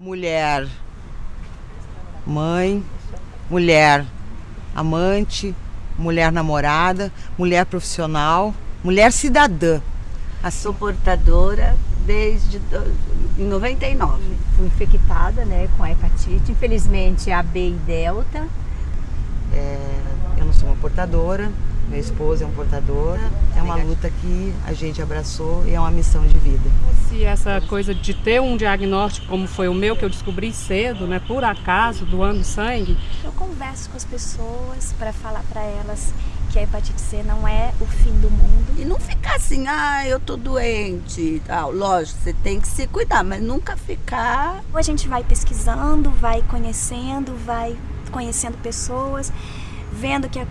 mulher mãe, mulher amante, mulher namorada, mulher profissional, mulher cidadã. Assim. Sou portadora desde do, em 99. Fui infectada né, com a hepatite, infelizmente a B e delta. É, eu não sou uma portadora, meu esposo é um portador. É uma luta que a gente abraçou e é uma missão de vida. Se essa coisa de ter um diagnóstico como foi o meu, que eu descobri cedo, né, por acaso, doando sangue. Eu converso com as pessoas para falar para elas que a hepatite C não é o fim do mundo. E não ficar assim, ah, eu tô doente. Ah, lógico, você tem que se cuidar, mas nunca ficar. A gente vai pesquisando, vai conhecendo, vai conhecendo pessoas, vendo que a